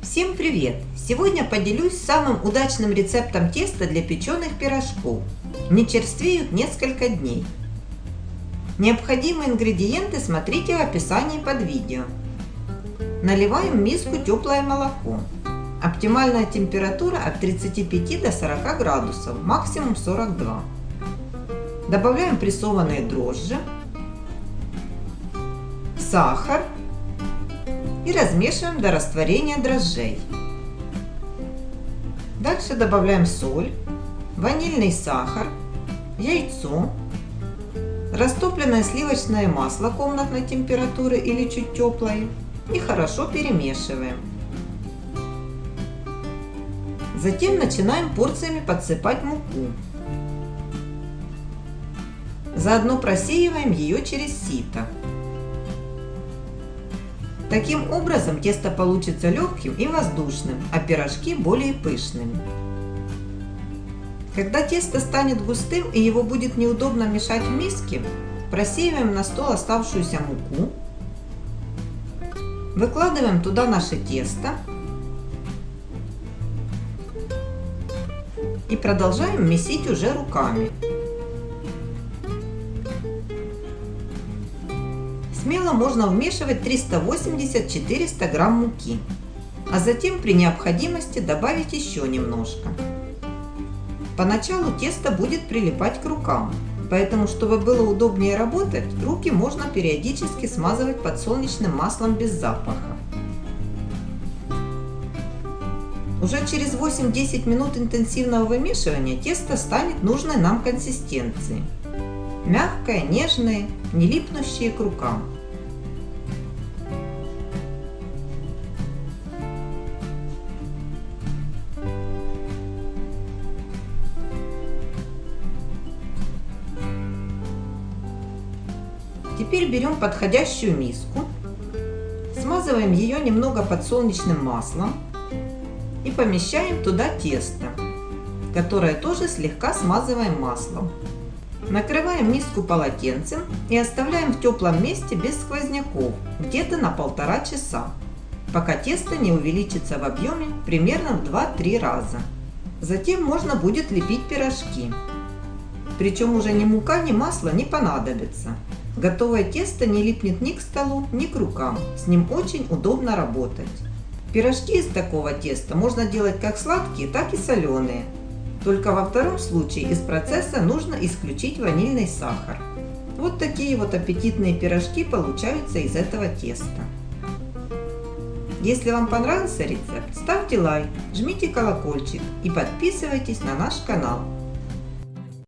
Всем привет! Сегодня поделюсь самым удачным рецептом теста для печеных пирожков. Не черствеют несколько дней. Необходимые ингредиенты смотрите в описании под видео. Наливаем в миску теплое молоко. Оптимальная температура от 35 до 40 градусов, максимум 42. Добавляем прессованные дрожжи, сахар и размешиваем до растворения дрожжей. Дальше добавляем соль, ванильный сахар, яйцо, растопленное сливочное масло комнатной температуры или чуть теплое и хорошо перемешиваем. Затем начинаем порциями подсыпать муку. Заодно просеиваем ее через сито. Таким образом тесто получится легким и воздушным, а пирожки более пышными. Когда тесто станет густым и его будет неудобно мешать в миске, просеиваем на стол оставшуюся муку, выкладываем туда наше тесто и продолжаем месить уже руками. Смело можно вмешивать 380-400 грамм муки, а затем при необходимости добавить еще немножко. Поначалу тесто будет прилипать к рукам, поэтому, чтобы было удобнее работать, руки можно периодически смазывать подсолнечным маслом без запаха. Уже через 8-10 минут интенсивного вымешивания тесто станет нужной нам консистенции. Мягкое, нежное, не липнущее к рукам. Теперь берем подходящую миску, смазываем ее немного подсолнечным маслом и помещаем туда тесто, которое тоже слегка смазываем маслом. Накрываем миску полотенцем и оставляем в теплом месте без сквозняков, где-то на полтора часа, пока тесто не увеличится в объеме примерно в 2-3 раза. Затем можно будет лепить пирожки. Причем уже ни мука, ни масло не понадобится. Готовое тесто не липнет ни к столу, ни к рукам. С ним очень удобно работать. Пирожки из такого теста можно делать как сладкие, так и соленые. Только во втором случае из процесса нужно исключить ванильный сахар. Вот такие вот аппетитные пирожки получаются из этого теста. Если вам понравился рецепт, ставьте лайк, жмите колокольчик и подписывайтесь на наш канал.